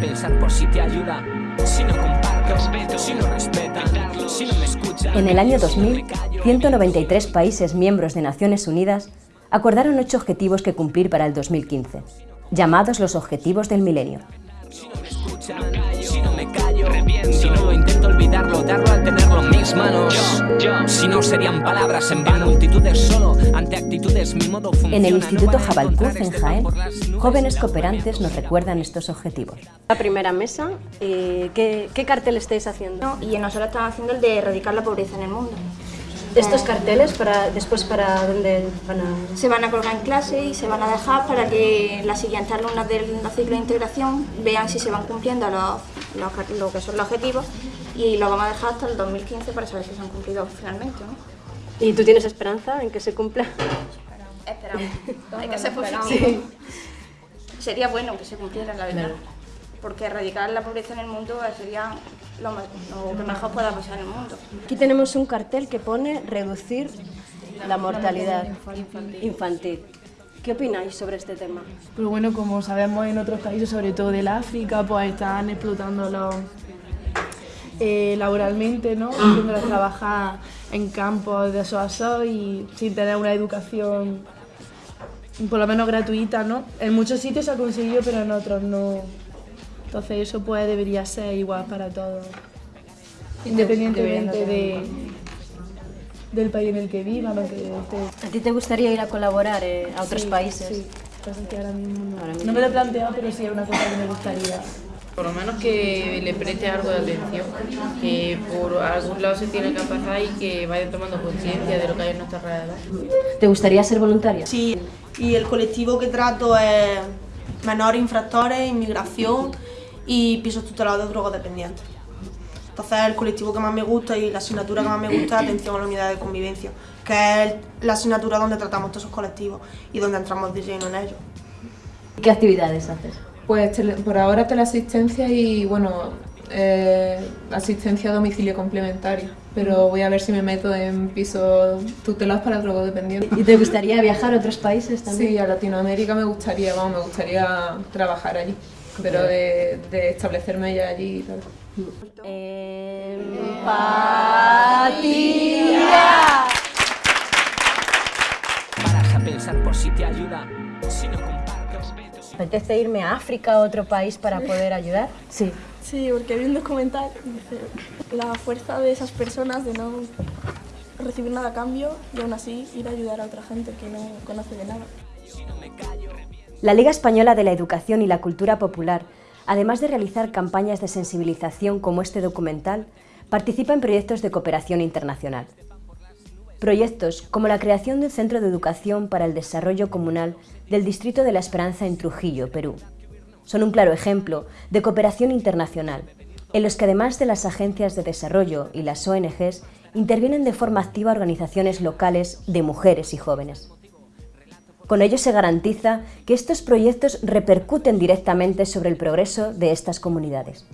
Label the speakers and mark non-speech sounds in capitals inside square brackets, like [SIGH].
Speaker 1: pensar por si te ayuda. Si no comparto, respeto, si no respeta, si no me escucha.
Speaker 2: En el año 2000, 193 países miembros de Naciones Unidas acordaron ocho objetivos que cumplir para el 2015, llamados los Objetivos del Milenio.
Speaker 1: Si no me escucha, si no me callo, reviento. Si no lo intento olvidarlo, darlo al tenerlo en mis manos. Si no serían palabras en vano, multitudes solo, ante actitudes mi modo funciona.
Speaker 2: En el Instituto Jabalcuz, en
Speaker 1: de
Speaker 2: Jaén, jóvenes cooperantes nos recuerdan estos objetivos.
Speaker 3: La primera mesa, eh, ¿qué, ¿qué cartel estáis haciendo?
Speaker 4: Y nosotros estamos haciendo el de erradicar la pobreza en el mundo.
Speaker 3: Estos carteles, para después para dónde van a...?
Speaker 4: Se van a colgar en clase y se van a dejar para que las siguientes alumnas del ciclo de integración vean si se van cumpliendo los, los- lo que son los objetivos y lo vamos a dejar hasta el 2015 para saber si se han cumplido finalmente. ¿no?
Speaker 3: ¿Y tú tienes esperanza en que se cumpla?
Speaker 4: Esperamos. [LAUGHS] Hay que ser positivo. Sería bueno que se cumpliera, la verdad. Porque erradicar la pobreza en el mundo sería lo, lo que mejor pueda pasar en el mundo.
Speaker 3: Aquí tenemos un cartel que pone reducir la mortalidad infantil. ¿Qué opináis sobre este tema?
Speaker 5: Pero bueno, como sabemos en otros países, sobre todo del África, pues están explotándolo eh, laboralmente, ¿no? Haciéndolos trabajar en campos de eso y sin tener una educación por lo menos gratuita, ¿no? En muchos sitios se ha conseguido, pero en otros no. Entonces eso pues debería ser igual para todos, independientemente de, del país en el que vivan o que esté.
Speaker 3: ¿A ti te gustaría ir a colaborar eh, a otros
Speaker 5: Sí,
Speaker 3: países?
Speaker 5: Sí, ahora mismo no.
Speaker 3: Ahora mismo.
Speaker 5: No me lo he planteado, pero sí es una cosa que me gustaría.
Speaker 6: Por lo menos que le preste algo de atención, que por algún lado se tiene que pasar y que vaya tomando conciencia de lo que hay en nuestra alrededor.
Speaker 3: ¿Te gustaría ser voluntaria?
Speaker 7: Sí, y el colectivo que trato es menores infractores, inmigración y pisos tutelados de drogodependientes. Entonces el colectivo que más me gusta y la asignatura que más me gusta es atención a la unidad de convivencia, que es la asignatura donde tratamos todos esos colectivos y donde entramos de lleno en ellos.
Speaker 3: ¿Qué actividades haces?
Speaker 8: Pues tele- por ahora teleasistencia y bueno, eh, asistencia a domicilio complementario. Pero voy a ver si me meto en pisos tutelados para drogodependientes.
Speaker 3: ¿Y te gustaría viajar a otros países también?
Speaker 8: Sí, a Latinoamérica me gustaría, vamos, me gustaría trabajar allí, pero de, de establecerme ya allí y tal.
Speaker 3: Empatía.
Speaker 1: Paras a pensar por si te ayuda. Si no comparto, respeto, si
Speaker 3: ¿Te apetece irme a África, a otro país, para poder ayudar? Sí.
Speaker 9: Sí, porque vi un documental y dice la fuerza de esas personas de no recibir nada a cambio y aún así ir a ayudar a otra gente que no conoce de nada.
Speaker 2: La Liga Española de la Educación y la Cultura Popular, además de realizar campañas de sensibilización como este documental, participa en proyectos de cooperación internacional. Proyectos como la creación de un centro de educación para el desarrollo comunal del Distrito de la Esperanza en Trujillo, Perú. Son un claro ejemplo de cooperación internacional, en los que además de las agencias de desarrollo y las ONGs, intervienen de forma activa organizaciones locales de mujeres y jóvenes. Con ello se garantiza que estos proyectos repercuten directamente sobre el progreso de estas comunidades.